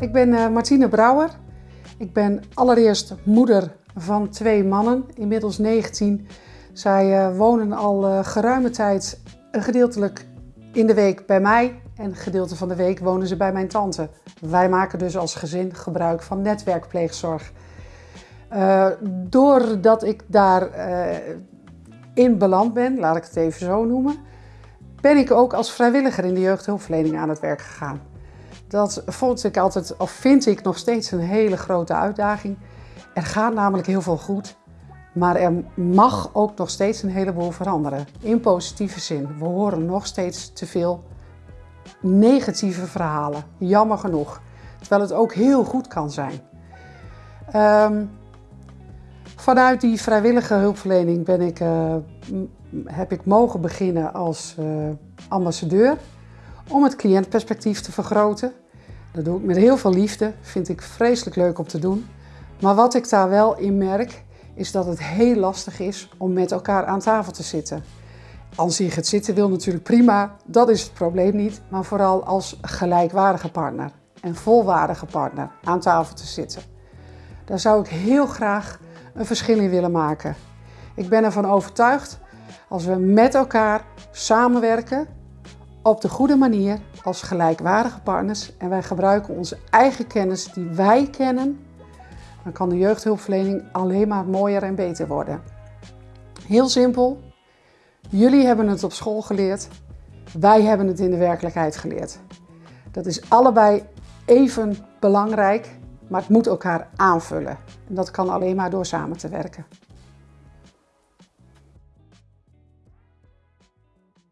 Ik ben uh, Martine Brouwer. Ik ben allereerst moeder van twee mannen, inmiddels 19. Zij uh, wonen al uh, geruime tijd gedeeltelijk in de week bij mij en gedeelte van de week wonen ze bij mijn tante. Wij maken dus als gezin gebruik van netwerkpleegzorg. doordat ik daar in beland ben, laat ik het even zo noemen, ben ik ook als vrijwilliger in de jeugdhulpverlening aan het werk gegaan. Dat vond ik altijd, of vind ik nog steeds een hele grote uitdaging. Er gaat namelijk heel veel goed, maar er mag ook nog steeds een heleboel veranderen. In positieve zin. We horen nog steeds te veel negatieve verhalen, jammer genoeg. Terwijl het ook heel goed kan zijn. Um, vanuit die vrijwillige hulpverlening ben ik, uh, heb ik mogen beginnen als uh, ambassadeur om het cliëntperspectief te vergroten. Dat doe ik met heel veel liefde, vind ik vreselijk leuk om te doen. Maar wat ik daar wel in merk, is dat het heel lastig is om met elkaar aan tafel te zitten. Als je het zitten wil natuurlijk prima, dat is het probleem niet. Maar vooral als gelijkwaardige partner en volwaardige partner aan tafel te zitten. Daar zou ik heel graag een verschil in willen maken. Ik ben ervan overtuigd, als we met elkaar samenwerken, op de goede manier als gelijkwaardige partners en wij gebruiken onze eigen kennis die wij kennen, dan kan de jeugdhulpverlening alleen maar mooier en beter worden. Heel simpel. Jullie hebben het op school geleerd. Wij hebben het in de werkelijkheid geleerd. Dat is allebei even belangrijk, maar het moet elkaar aanvullen. En dat kan alleen maar door samen te werken.